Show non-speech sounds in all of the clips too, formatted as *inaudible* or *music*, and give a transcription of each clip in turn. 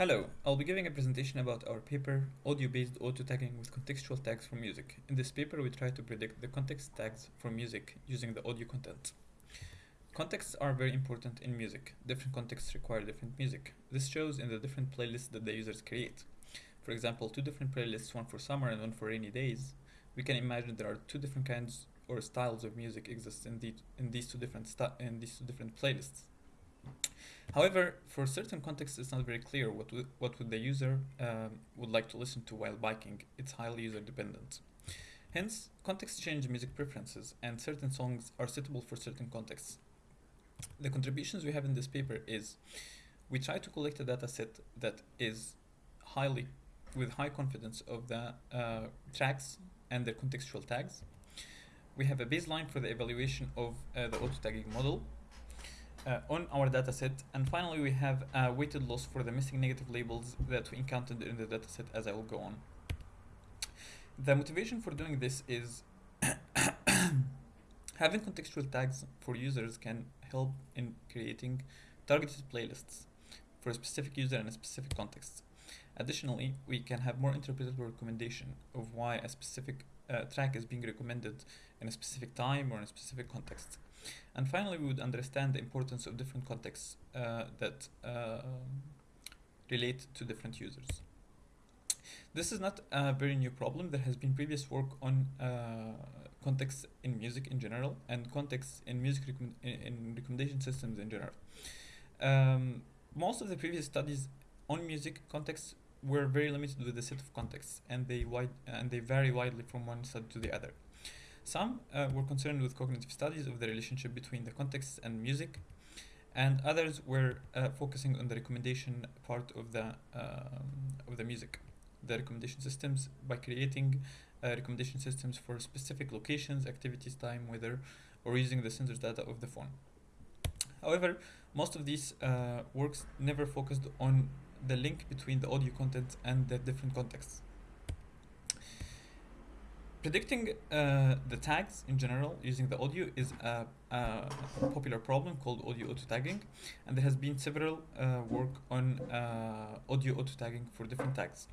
Hello, I'll be giving a presentation about our paper, Audio-Based Auto-Tagging with Contextual Tags for Music. In this paper, we try to predict the context tags for music using the audio content. Contexts are very important in music. Different contexts require different music. This shows in the different playlists that the users create. For example, two different playlists, one for summer and one for rainy days. We can imagine there are two different kinds or styles of music exist in, the, in these two different in these two different playlists. However, for certain contexts, it's not very clear what what would the user um, would like to listen to while biking. It's highly user dependent. Hence, contexts change music preferences, and certain songs are suitable for certain contexts. The contributions we have in this paper is we try to collect a data set that is highly with high confidence of the uh, tracks and their contextual tags. We have a baseline for the evaluation of uh, the auto-tagging model uh, on our dataset. And finally, we have a weighted loss for the missing negative labels that we encountered in the dataset as I will go on. The motivation for doing this is *coughs* having contextual tags for users can help in creating targeted playlists for a specific user in a specific context. Additionally, we can have more interpretable recommendation of why a specific uh, track is being recommended in a specific time or in a specific context. And finally, we would understand the importance of different contexts uh, that uh, relate to different users. This is not a very new problem. There has been previous work on uh, contexts in music in general and contexts in music in recommendation systems in general. Um, most of the previous studies on music contexts were very limited with the set of contexts and they wide and they vary widely from one study to the other. Some uh, were concerned with cognitive studies of the relationship between the context and music, and others were uh, focusing on the recommendation part of the um, of the music, the recommendation systems by creating uh, recommendation systems for specific locations, activities, time, weather, or using the sensors data of the phone. However, most of these uh, works never focused on the link between the audio content and the different contexts. Predicting uh, the tags in general using the audio is a, a popular problem called audio auto tagging, and there has been several uh, work on uh, audio auto tagging for different tags.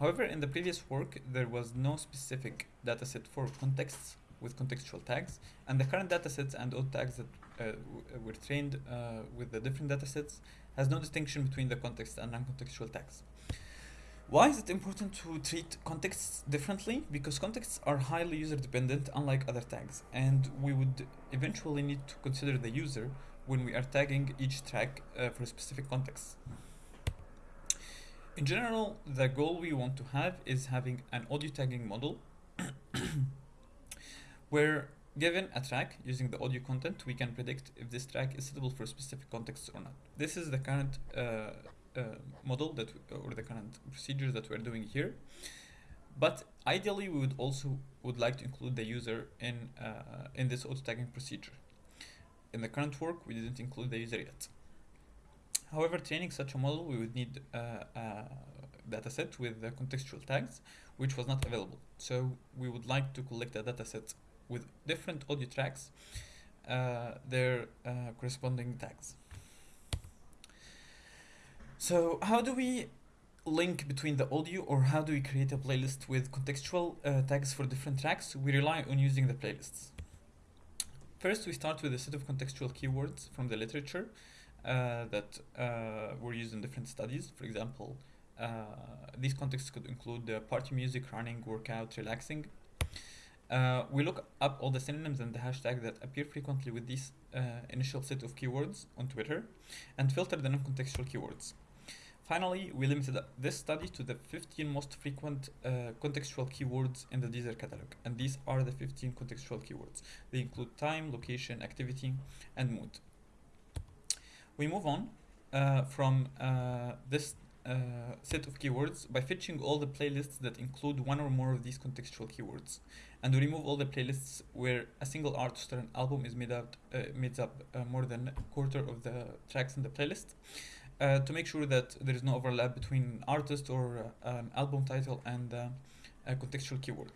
However, in the previous work, there was no specific dataset for contexts with contextual tags, and the current datasets and auto tags that uh, were trained uh, with the different datasets has no distinction between the context and non-contextual tags. Why is it important to treat contexts differently? Because contexts are highly user dependent unlike other tags and we would eventually need to consider the user when we are tagging each track uh, for specific context. In general, the goal we want to have is having an audio tagging model *coughs* where given a track using the audio content, we can predict if this track is suitable for specific context or not. This is the current uh, model that or the current procedures that we're doing here. But ideally, we would also would like to include the user in uh, in this auto tagging procedure. In the current work, we didn't include the user yet. However, training such a model, we would need uh, a dataset with the contextual tags, which was not available. So we would like to collect a dataset with different audio tracks, uh, their uh, corresponding tags. So how do we link between the audio or how do we create a playlist with contextual uh, tags for different tracks? We rely on using the playlists. First, we start with a set of contextual keywords from the literature uh, that uh, were used in different studies. For example, uh, these contexts could include party music, running, workout, relaxing. Uh, we look up all the synonyms and the hashtag that appear frequently with this uh, initial set of keywords on Twitter and filter the non-contextual keywords. Finally, we limited this study to the 15 most frequent uh, contextual keywords in the Deezer catalog, and these are the 15 contextual keywords. They include time, location, activity, and mood. We move on uh, from uh, this uh, set of keywords by fetching all the playlists that include one or more of these contextual keywords. And we remove all the playlists where a single artist or an album is made up, uh, made up uh, more than a quarter of the tracks in the playlist uh, to make sure that there is no overlap between an artist or uh, an album title and uh, contextual keyword.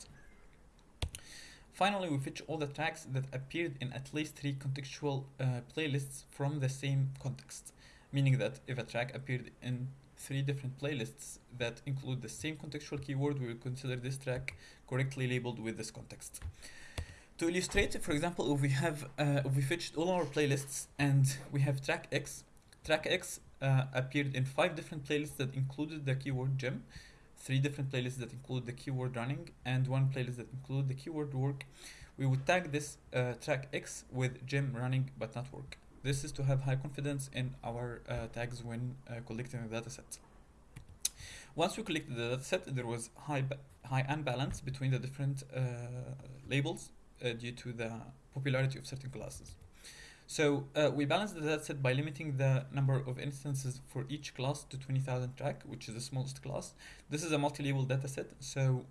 Finally, we fetch all the tracks that appeared in at least three contextual uh, playlists from the same context, meaning that if a track appeared in three different playlists that include the same contextual keyword, we will consider this track correctly labeled with this context. To illustrate, for example, if we have uh, if we fetched all our playlists and we have track X, track X uh, appeared in five different playlists that included the keyword gym, three different playlists that include the keyword running, and one playlist that include the keyword work. We would tag this uh, track X with gym running but not work. This is to have high confidence in our uh, tags when uh, collecting the dataset. Once we collected the dataset, there was high high unbalance between the different uh, labels uh, due to the popularity of certain classes. So uh, we balanced the dataset by limiting the number of instances for each class to 20,000 track, which is the smallest class. This is a multi-label dataset, so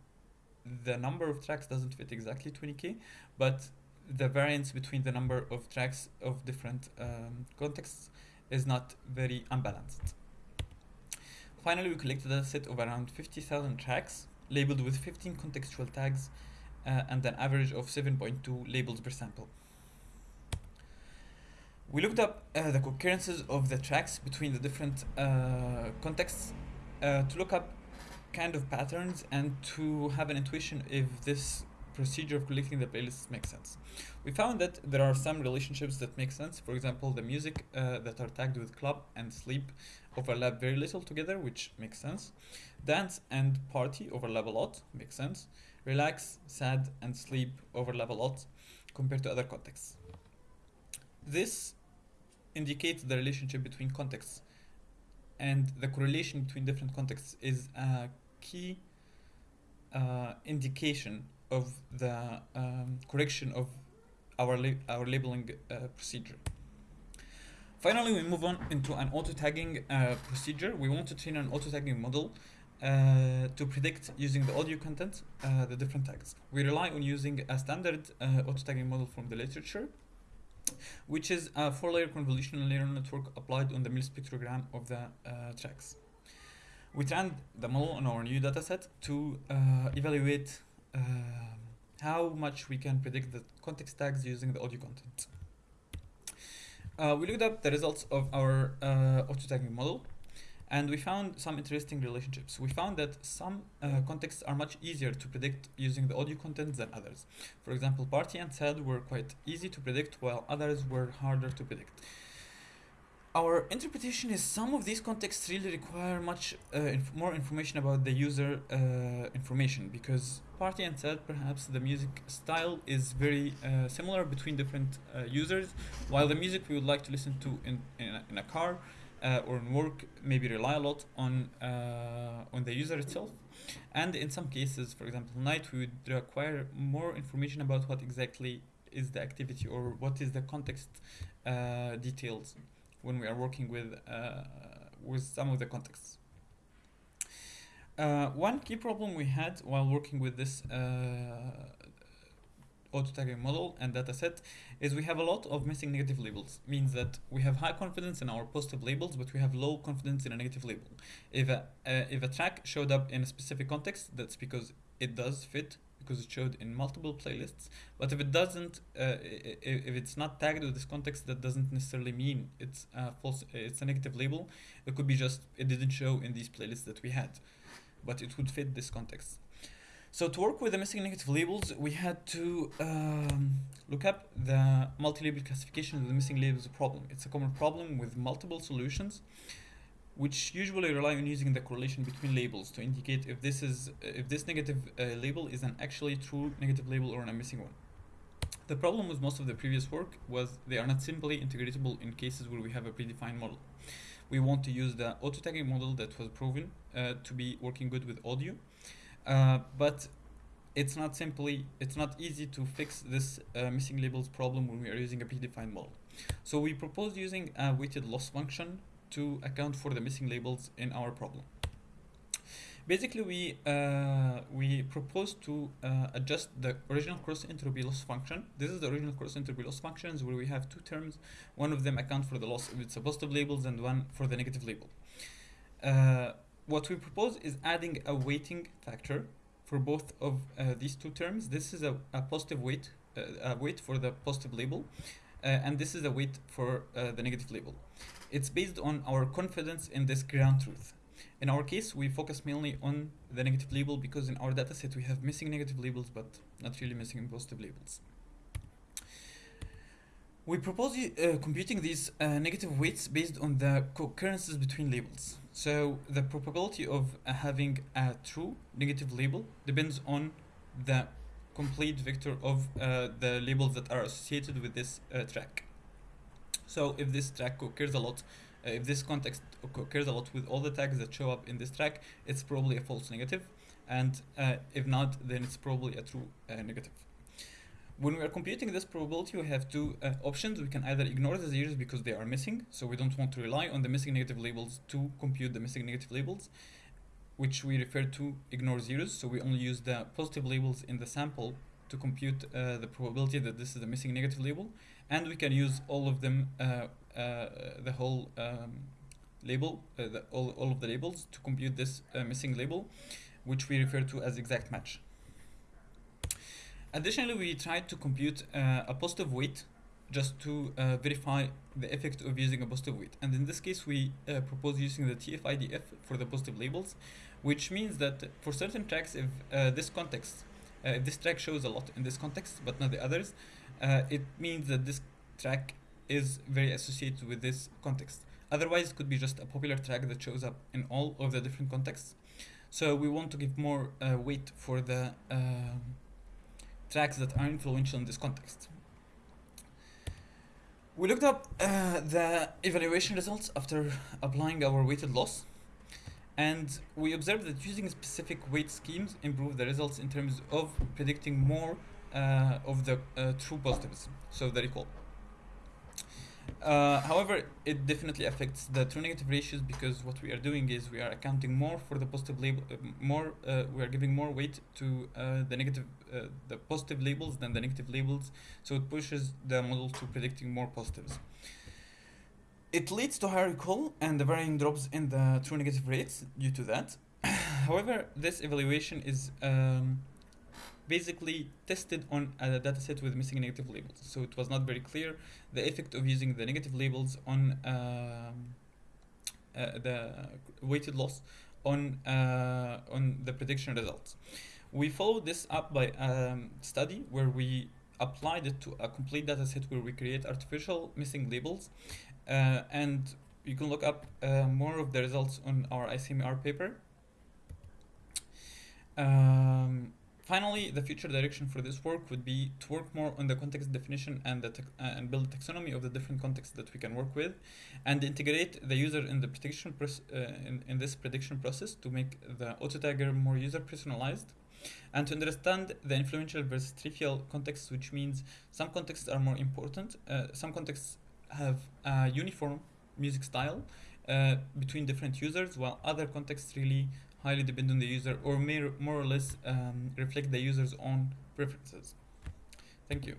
the number of tracks doesn't fit exactly 20k, but the variance between the number of tracks of different um, contexts is not very unbalanced. Finally, we collected a set of around 50,000 tracks labeled with 15 contextual tags uh, and an average of 7.2 labels per sample. We looked up uh, the concurrences of the tracks between the different uh, contexts uh, to look up kind of patterns and to have an intuition if this procedure of collecting the playlists makes sense. We found that there are some relationships that make sense. For example, the music uh, that are tagged with club and sleep overlap very little together, which makes sense. Dance and party overlap a lot, makes sense. Relax, sad, and sleep overlap a lot compared to other contexts. This indicates the relationship between contexts, and the correlation between different contexts is a key uh, indication of the um, correction of our our labeling uh, procedure. Finally, we move on into an auto tagging uh, procedure. We want to train an auto tagging model uh, to predict using the audio content uh, the different tags. We rely on using a standard uh, auto tagging model from the literature, which is a four layer convolutional neural network applied on the mel spectrogram of the uh, tracks. We trained the model on our new dataset to uh, evaluate um, how much we can predict the context tags using the audio content. Uh, we looked up the results of our uh, auto tagging model and we found some interesting relationships. We found that some uh, contexts are much easier to predict using the audio content than others. For example, party and sad were quite easy to predict while others were harder to predict. Our interpretation is some of these contexts really require much uh, inf- more information about the user uh, information because party and sad perhaps the music style is very uh, similar between different uh, users while the music we would like to listen to in, in, a, in a car uh, or in work maybe rely a lot on uh, on the user itself and in some cases for example night we would require more information about what exactly is the activity or what is the context uh, details when we are working with uh, with some of the contexts. Uh, one key problem we had while working with this uh, auto tagging model and dataset is we have a lot of missing negative labels. Means that we have high confidence in our positive labels, but we have low confidence in a negative label. If a uh, if a track showed up in a specific context, that's because it does fit because it showed in multiple playlists. But if it doesn't, uh, if it's not tagged with this context, that doesn't necessarily mean it's a false. It's a negative label. It could be just it didn't show in these playlists that we had, but it would fit this context. So to work with the missing negative labels, we had to um, look up the multi-label classification of the missing labels problem. It's a common problem with multiple solutions which usually rely on using the correlation between labels to indicate if this is if this negative uh, label is an actually true negative label or a missing one. The problem with most of the previous work was they are not simply integratable in cases where we have a predefined model. We want to use the auto tagging model that was proven uh, to be working good with audio, uh, but it's not simply it's not easy to fix this uh, missing labels problem when we are using a predefined model. So we proposed using a weighted loss function to account for the missing labels in our problem. Basically, we uh, we propose to uh, adjust the original cross entropy loss function. This is the original cross entropy loss functions where we have two terms. One of them account for the loss if it's positive labels and one for the negative label. Uh, what we propose is adding a weighting factor for both of uh, these two terms. This is a, a positive weight, uh, a weight for the positive label, uh, and this is a weight for the negative label. It's based on our confidence in this ground truth. In our case, we focus mainly on the negative label because in our dataset we have missing negative labels but not really missing positive labels. We propose uh, computing these uh, negative weights based on the co-occurrences between labels. So the probability of uh, having a true negative label depends on the complete vector of uh, the labels that are associated with this uh, track. So if this track occurs a lot, uh, if this context occurs a lot with all the tags that show up in this track, it's probably a false negative, and if not, then it's probably a true negative when we are computing this probability, we have two uh, options. We can either ignore the zeros because they are missing, so we don't want to rely on the missing negative labels to compute the missing negative labels, which we refer to ignore zeros. So we only use the positive labels in the sample to compute uh, the probability that this is the missing negative label. And we can use all of them, uh, uh the whole um, label, uh, the, all, all of the labels to compute this uh, missing label, which we refer to as exact match. Additionally, we tried to compute uh, a positive weight just to uh, verify the effect of using a positive weight. And in this case, we uh, propose using the TF-IDF for the positive labels, which means that for certain tracks, if uh, this context, uh, if this track shows a lot in this context, but not the others, uh, it means that this track is very associated with this context. Otherwise, it could be just a popular track that shows up in all of the different contexts. So we want to give more weight for the tracks that are influential in this context. We looked up uh, the evaluation results after applying our weighted loss and we observed that using specific weight schemes improve the results in terms of predicting more uh, of the uh, true positives, so the recall. Uh, however, it definitely affects the true negative ratios because what we are doing is we are accounting more for the positive label, uh, more uh, we are giving more weight to uh, the negative, uh, the positive labels than the negative labels, so it pushes the model to predicting more positives. It leads to higher recall and the varying drops in the true negative rates due to that. *coughs* However, this evaluation is um, basically tested on a dataset with missing negative labels. So it was not very clear the effect of using the negative labels on um, uh, the weighted loss on uh, on the prediction results. We followed this up by a um, study where we applied it to a complete dataset where we create artificial missing labels uh, and you can look up uh, more of the results on our ICMR paper. Um, Finally, the future direction for this work would be to work more on the context definition and the uh, and build a taxonomy of the different contexts that we can work with, and integrate the user in the prediction uh, in, in this prediction process to make the auto tagger more user personalized, and to understand the influential versus trivial contexts, which means some contexts are more important, uh, some contexts have a uniform music style uh, between different users, while other contexts really highly depend on the user or may more or less um, reflect the user's own preferences. Thank you.